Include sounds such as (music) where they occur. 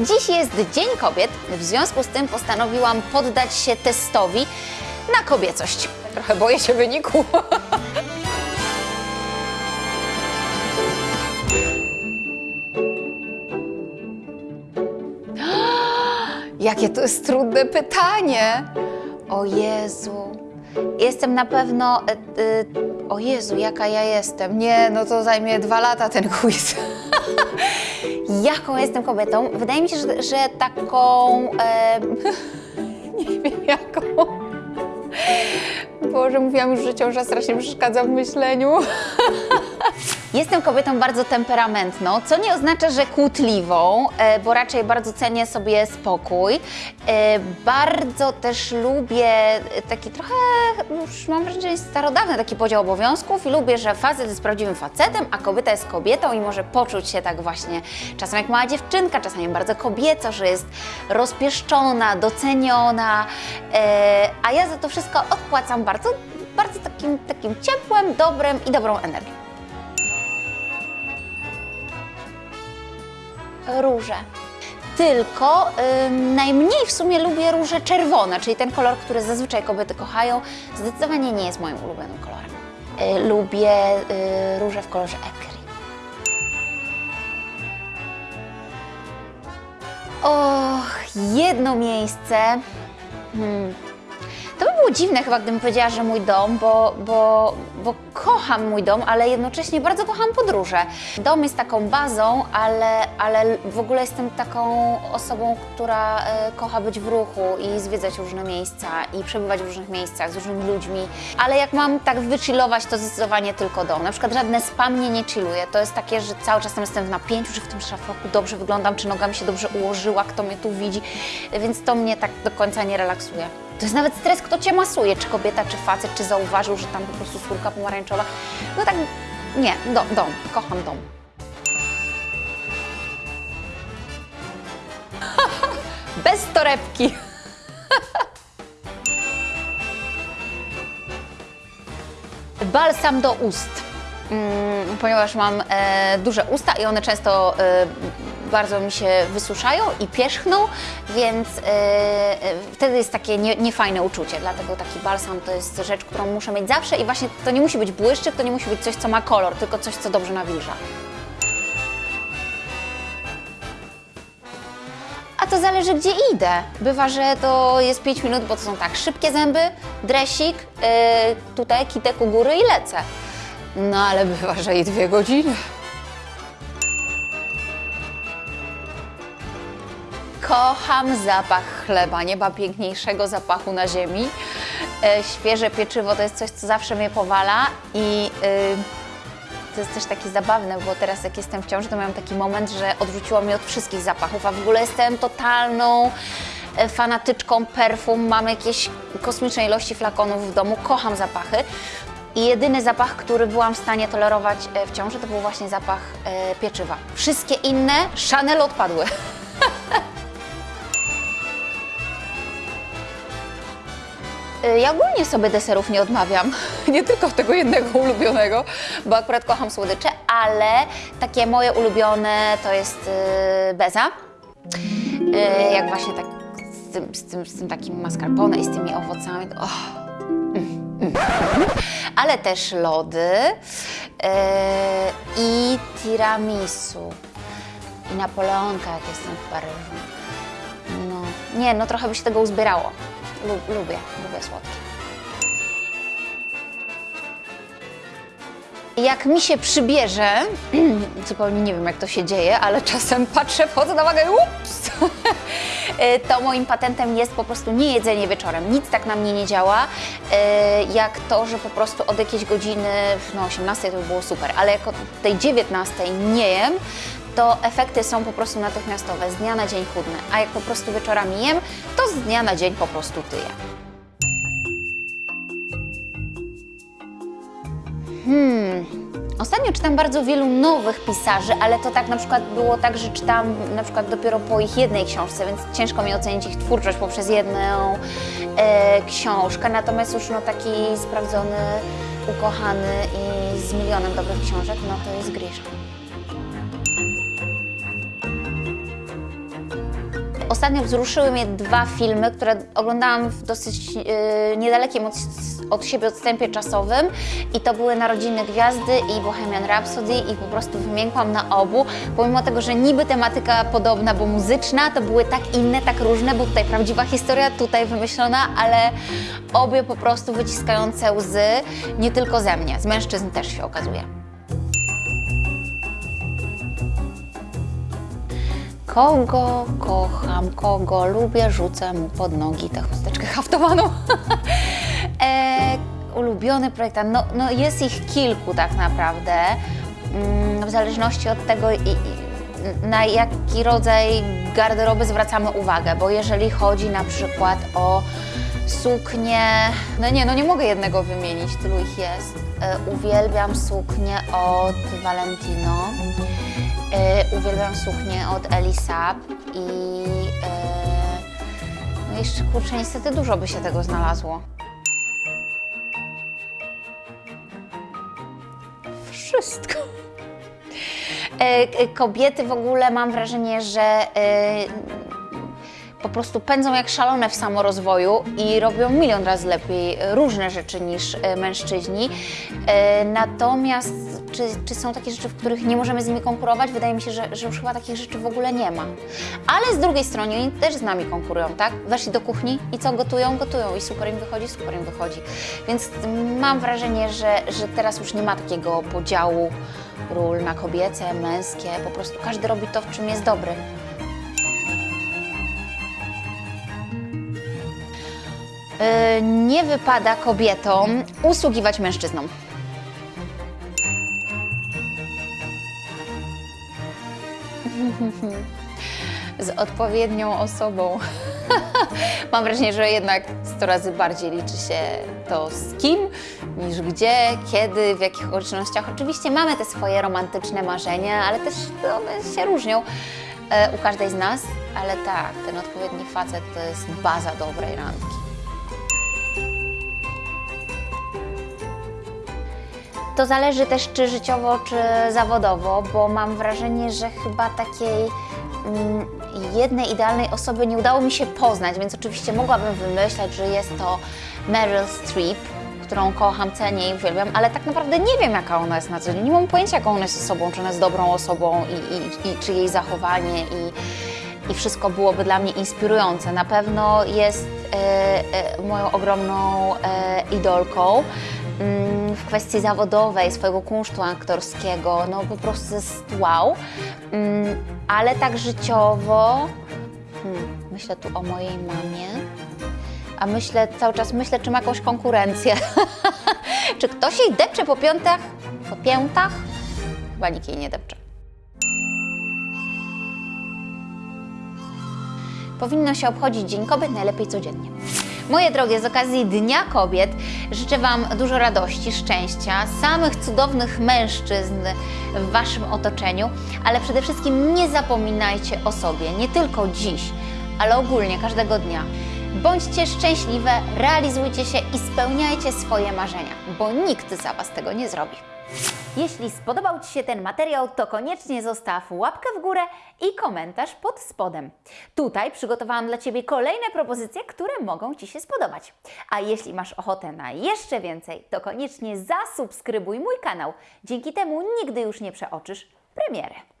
Dziś jest Dzień Kobiet, w związku z tym postanowiłam poddać się testowi na kobiecość. Trochę boję się wyniku. (gasps) Jakie to jest trudne pytanie. O Jezu. Jestem na pewno. E, e, o Jezu, jaka ja jestem. Nie, no to zajmie dwa lata ten quiz. (laughs) Jaką jestem kobietą? Wydaje mi się, że, że taką. E, (laughs) nie wiem jaką. Boże, mówiłam już, że ciąża strasznie przeszkadza w myśleniu. (laughs) Jestem kobietą bardzo temperamentną, co nie oznacza, że kłótliwą, e, bo raczej bardzo cenię sobie spokój. E, Bardzo też lubię taki trochę, już mam wrażenie, starodawny taki podział obowiązków i lubię, że facet jest prawdziwym facetem, a kobieta jest kobietą i może poczuć się tak właśnie czasem jak mała dziewczynka, czasami bardzo kobieco, że jest rozpieszczona, doceniona, e, a ja za to wszystko odpłacam bardzo, bardzo takim, takim ciepłem, dobrem i dobrą energią. Róże. Tylko ym, najmniej w sumie lubię róże czerwone, czyli ten kolor, który zazwyczaj kobiety kochają. Zdecydowanie nie jest moim ulubionym kolorem. Y, lubię y, róże w kolorze ekry. Och, jedno miejsce. Hmm. To by było dziwne chyba, gdybym powiedziała, że mój dom, bo, bo, bo kocham mój dom, ale jednocześnie bardzo kocham podróże. Dom jest taką bazą, ale, ale w ogóle jestem taką osobą, która e, kocha być w ruchu i zwiedzać różne miejsca i przebywać w różnych miejscach z różnymi ludźmi. Ale jak mam tak wychillować, to zdecydowanie tylko dom. Na przykład żadne spa mnie nie chilluje. To jest takie, że cały czas tam jestem w napięciu, czy w tym szafroku dobrze wyglądam, czy noga mi się dobrze ułożyła, kto mnie tu widzi, więc to mnie tak do końca nie relaksuje. To jest nawet stres, kto cię masuje, czy kobieta, czy facet, czy zauważył, że tam po prostu skórka pomarańczowa. No tak, nie, do, dom, kocham dom. (laughs) Bez torebki. (laughs) Balsam do ust. Mm, ponieważ mam e, duże usta i one często e, bardzo mi się wysuszają i pierzchną, więc e, wtedy jest takie nie, niefajne uczucie. Dlatego taki balsam to jest rzecz, którą muszę mieć zawsze i właśnie to nie musi być błyszczyk, to nie musi być coś, co ma kolor, tylko coś, co dobrze nawilża. A to zależy, gdzie idę. Bywa, że to jest 5 minut, bo to są tak szybkie zęby, dresik, yy, tutaj kitek u góry i lecę. No ale bywa, że i dwie godziny. Kocham zapach chleba, nie ma piękniejszego zapachu na ziemi. E, świeże pieczywo to jest coś, co zawsze mnie powala i y, to jest też takie zabawne, bo teraz jak jestem w ciąży, to miałam taki moment, że odrzuciło mnie od wszystkich zapachów, a w ogóle jestem totalną e, fanatyczką perfum, mam jakieś kosmiczne ilości flakonów w domu, kocham zapachy. I jedyny zapach, który byłam w stanie tolerować e, w ciąży, to był właśnie zapach e, pieczywa. Wszystkie inne Chanel odpadły. (laughs) Ja ogólnie sobie deserów nie odmawiam, (laughs) nie tylko tego jednego ulubionego, bo akurat kocham słodycze, ale takie moje ulubione to jest y, beza. Y, jak właśnie tak z tym, z tym, z tym takim mascarpone i z tymi owocami. Oh. (laughs) Ale też lody y, i tiramisu i napoleonka, jak jestem w Paryżu. No, nie, no trochę by się tego uzbierało. Lub, lubię, lubię słodkie. Jak mi się przybierze, (clears throat) zupełnie nie wiem jak to się dzieje, ale czasem patrzę, wchodzę na wagę i ups! (laughs) to moim patentem jest po prostu nie jedzenie wieczorem. Nic tak na mnie nie działa, e, jak to, że po prostu od jakiejś godziny, no 18 to by było super, ale jak od tej 19 nie jem, to efekty są po prostu natychmiastowe, z dnia na dzień chudne. A jak po prostu wieczorami jem, to z dnia na dzień po prostu tyję. Hmm. Ostatnio czytam bardzo wielu nowych pisarzy, ale to tak na przykład było tak, że czytam na przykład dopiero po ich jednej książce, więc ciężko mi ocenić ich twórczość poprzez jedną e, książkę. Natomiast już no taki sprawdzony, ukochany i z milionem dobrych książek, no to jest Grishka. Ostatnio wzruszyły mnie dwa filmy, które oglądałam w dosyć e, niedalekim od, od siebie odstępie czasowym i to były Narodziny Gwiazdy i Bohemian Rhapsody i po prostu wymiękłam na obu, pomimo tego, że niby tematyka podobna, bo muzyczna, to były tak inne, tak różne, bo tutaj prawdziwa historia, tutaj wymyślona, ale obie po prostu wyciskające łzy, nie tylko ze mnie, z mężczyzn też się okazuje. Kogo kocham, kogo lubię, rzucę mu pod nogi tę chusteczkę haftowaną. (laughs) e, ulubiony projektant, no, no jest ich kilku tak naprawdę, mm, w zależności od tego i, i, na jaki rodzaj garderoby zwracamy uwagę, bo jeżeli chodzi na przykład o suknie, no nie, no nie mogę jednego wymienić, tylu ich jest. E, uwielbiam suknię od Valentino. E, uwielbiam suknię od Elisab i e, no jeszcze kurczę, niestety dużo by się tego znalazło. Wszystko. E, kobiety w ogóle mam wrażenie, że po prostu pędzą jak szalone w samorozwoju i robią milion razy lepiej różne rzeczy niż mężczyźni. Natomiast czy, czy są takie rzeczy, w których nie możemy z nimi konkurować? Wydaje mi się, że, że już chyba takich rzeczy w ogóle nie ma. Ale z drugiej strony oni też z nami konkurują, tak? Weszli do kuchni i co gotują? Gotują i super im wychodzi, super im wychodzi. Więc mam wrażenie, że, że teraz już nie ma takiego podziału ról na kobiece, męskie. Po prostu każdy robi to, w czym jest dobry. Yy, nie wypada kobietom usługiwać mężczyznom. Z odpowiednią osobą. (laughs) Mam wrażenie, że jednak 100 razy bardziej liczy się to z kim, niż gdzie, kiedy, w jakich okolicznościach. Oczywiście mamy te swoje romantyczne marzenia, ale też one się różnią e, u każdej z nas. Ale tak, ten odpowiedni facet to jest baza dobrej randki. To zależy też czy życiowo, czy zawodowo, bo mam wrażenie, że chyba takiej mm, jednej idealnej osoby nie udało mi się poznać, więc oczywiście mogłabym wymyślać, że jest to Meryl Streep, którą kocham, cenię i uwielbiam, ale tak naprawdę nie wiem, jaka ona jest na co dzień. Nie mam pojęcia, jaką ona jest osobą, czy ona jest dobrą osobą i, i, i czy jej zachowanie i, i wszystko byłoby dla mnie inspirujące. Na pewno jest e, e, moją ogromną e, idolką mm, w kwestii zawodowej, swojego kunsztu aktorskiego, no po prostu jest wow. Mm, ale tak życiowo, hmm, myślę tu o mojej mamie, a myślę cały czas, myślę, czy ma jakąś konkurencję. (laughs) czy ktoś jej depcze po piątach? Po piętach? Chyba nikt jej nie depcze. Powinno się obchodzić Dzień Kobiet najlepiej codziennie. Moje drogie, z okazji Dnia Kobiet życzę Wam dużo radości, szczęścia, samych cudownych mężczyzn w Waszym otoczeniu, ale przede wszystkim nie zapominajcie o sobie, nie tylko dziś, ale ogólnie każdego dnia. Bądźcie szczęśliwe, realizujcie się i spełniajcie swoje marzenia, bo nikt za Was tego nie zrobi. Jeśli spodobał Ci się ten materiał, to koniecznie zostaw łapkę w górę i komentarz pod spodem. Tutaj przygotowałam dla Ciebie kolejne propozycje, które mogą Ci się spodobać. A jeśli masz ochotę na jeszcze więcej, to koniecznie zasubskrybuj mój kanał. Dzięki temu nigdy już nie przeoczysz premiery.